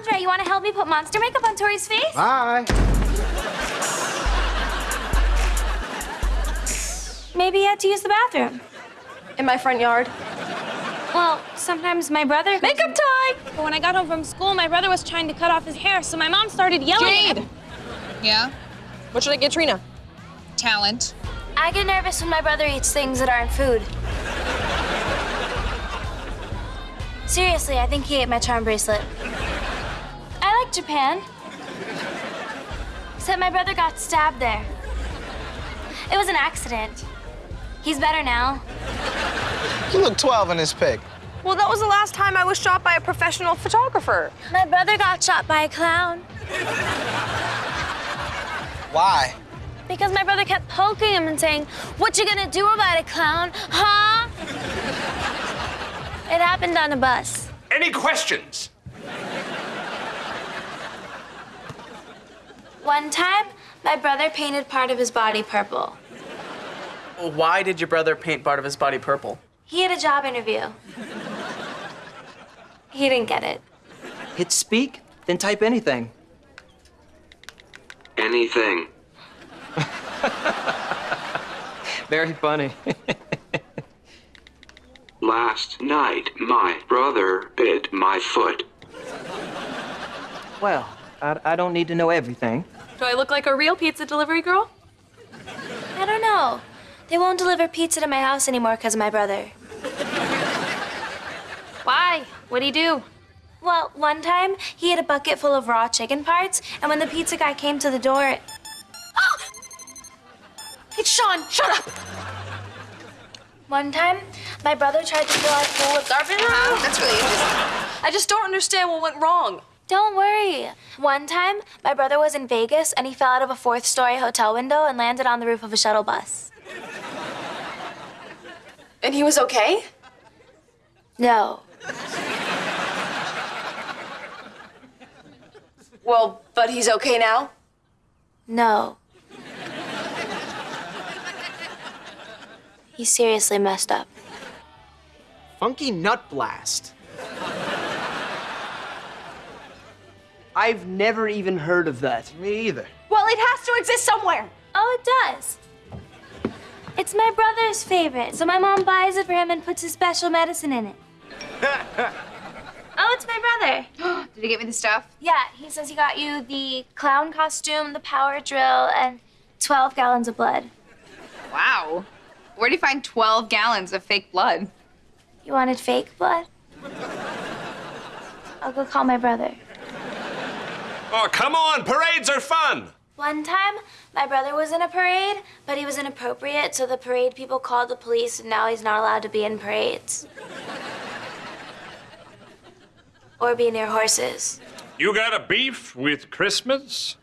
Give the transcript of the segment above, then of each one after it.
Andre, you want to help me put monster makeup on Tori's face? Bye. Maybe you had to use the bathroom. In my front yard. Well, sometimes my brother. Makeup time! But when I got home from school, my brother was trying to cut off his hair, so my mom started yelling. Jade! Yeah? What should I get Trina? Talent. I get nervous when my brother eats things that aren't food. Seriously, I think he ate my charm bracelet. I like Japan. Except my brother got stabbed there. It was an accident. He's better now. You look 12 in this pic. Well, that was the last time I was shot by a professional photographer. My brother got shot by a clown Why? because my brother kept poking him and saying, What you gonna do about it, clown? Huh? It happened on a bus. Any questions? One time, my brother painted part of his body purple. Why did your brother paint part of his body purple? He had a job interview. He didn't get it. Hit speak, then type anything. Anything. Very funny. Last night, my brother bit my foot. well, I, I don't need to know everything. Do I look like a real pizza delivery girl? I don't know. They won't deliver pizza to my house anymore because of my brother. Why? What'd he do? Well, one time, he had a bucket full of raw chicken parts, and when the pizza guy came to the door, oh! It's Sean, shut up! one time, my brother tried to fill our pool with garbage. That's really interesting. I just don't understand what went wrong. Don't worry. One time, my brother was in Vegas and he fell out of a fourth story hotel window and landed on the roof of a shuttle bus. And he was okay? No. Well, but he's okay now? No. He seriously messed up. Funky Nut Blast. I've never even heard of that. Me either. Well, it has to exist somewhere. Oh, it does. It's my brother's favorite, so my mom buys it for him and puts his special medicine in it. oh, it's my brother. Did he get me the stuff? Yeah, he says he got you the clown costume, the power drill, and 12 gallons of blood. Wow. Where'd you find 12 gallons of fake blood? You wanted fake blood? I'll go call my brother. Oh, come on, parades are fun. One time, my brother was in a parade, but he was inappropriate, so the parade people called the police, and now he's not allowed to be in parades. or be near horses. You got a beef with Christmas?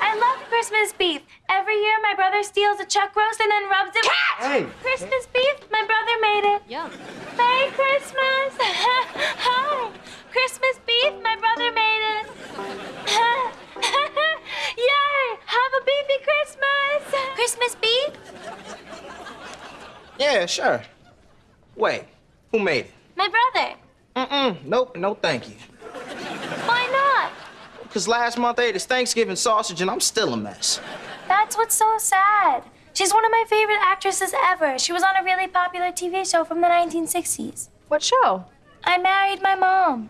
I love Christmas beef. Every year, my brother steals a chuck roast and then rubs it. Hey. Christmas beef? My brother made it. Yum. Merry Christmas! Hi! Christmas beef? My brother made it. Yay! Have a beefy Christmas! Christmas beef? Yeah, sure. Wait, who made it? My brother. Mm-mm, nope, no thank you. Why not? Because last month I ate his Thanksgiving sausage and I'm still a mess. That's what's so sad. She's one of my favorite actresses ever. She was on a really popular TV show from the 1960s. What show? I married my mom.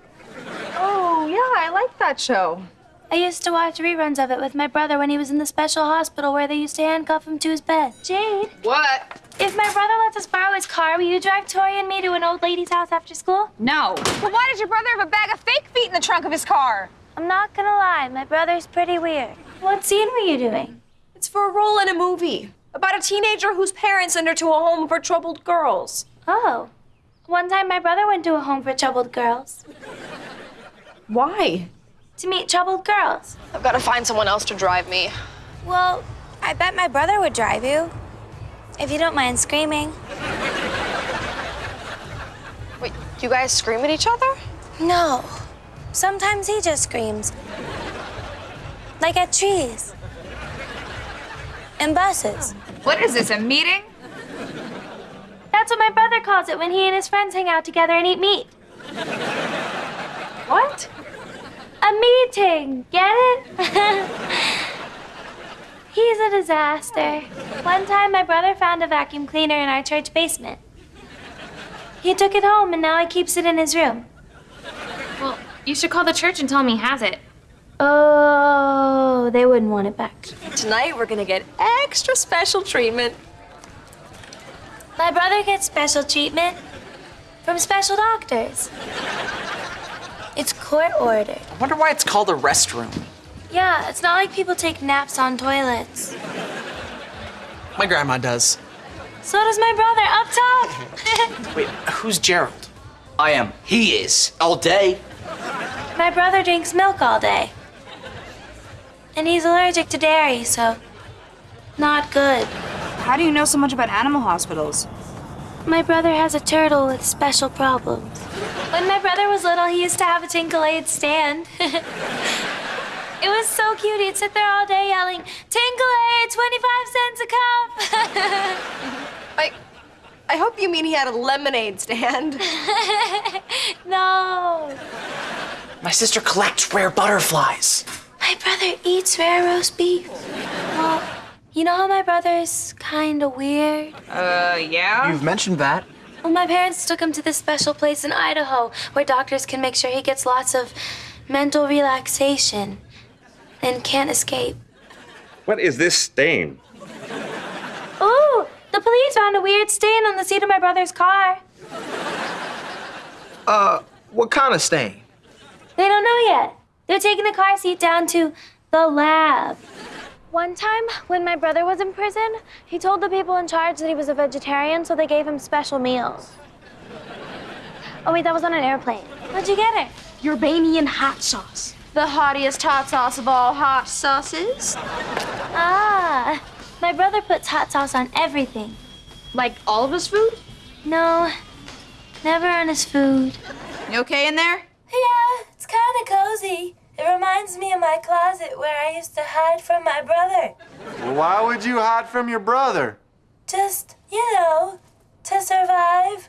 Oh, yeah, I like that show. I used to watch reruns of it with my brother when he was in the special hospital where they used to handcuff him to his bed. Jade, What? If my brother lets us borrow his car, will you drive Tori and me to an old lady's house after school? No. Well, why does your brother have a bag of fake feet in the trunk of his car? I'm not gonna lie, my brother's pretty weird. What scene were you doing? It's for a role in a movie about a teenager whose parents send her to a home for troubled girls. Oh. One time my brother went to a home for troubled girls. Why? To meet troubled girls. I've got to find someone else to drive me. Well, I bet my brother would drive you. If you don't mind screaming. Wait, you guys scream at each other? No. Sometimes he just screams. Like at trees. And buses. What is this, a meeting? That's what my brother calls it when he and his friends hang out together and eat meat. What? A A meeting, get it? He's a disaster. One time, my brother found a vacuum cleaner in our church basement. He took it home and now he keeps it in his room. Well, you should call the church and tell him he has it. Oh, they wouldn't want it back. Tonight we're gonna get extra special treatment. My brother gets special treatment from special doctors. It's court ordered. I wonder why it's called a restroom. Yeah, it's not like people take naps on toilets. My grandma does. So does my brother up top. Wait, who's Gerald? I am. He is. All day. my brother drinks milk all day. And he's allergic to dairy, so not good. How do you know so much about animal hospitals? My brother has a turtle with special problems. When my brother was little, he used to have a Tinklade stand. it was so cute. He'd sit there all day yelling, Tinklade, 25 cents a cup. I, I hope you mean he had a lemonade stand. no. My sister collects rare butterflies. My brother eats rare roast beef. Well, you know how my brother's kind of weird? Uh, yeah? You've mentioned that. Well, my parents took him to this special place in Idaho where doctors can make sure he gets lots of mental relaxation and can't escape. What is this stain? Ooh, the police found a weird stain on the seat of my brother's car. Uh, what kind of stain? They don't know yet. They're taking the car seat down to the lab. One time, when my brother was in prison, he told the people in charge that he was a vegetarian, so they gave him special meals. Oh, wait, that was on an airplane. Where'd you get it? Urbanian hot sauce. The hottiest hot sauce of all hot sauces. Ah, my brother puts hot sauce on everything. Like all of his food? No, never on his food. You okay in there? Yeah, it's kind of cozy. It reminds me of my closet where I used to hide from my brother. Why would you hide from your brother? Just, you know, to survive.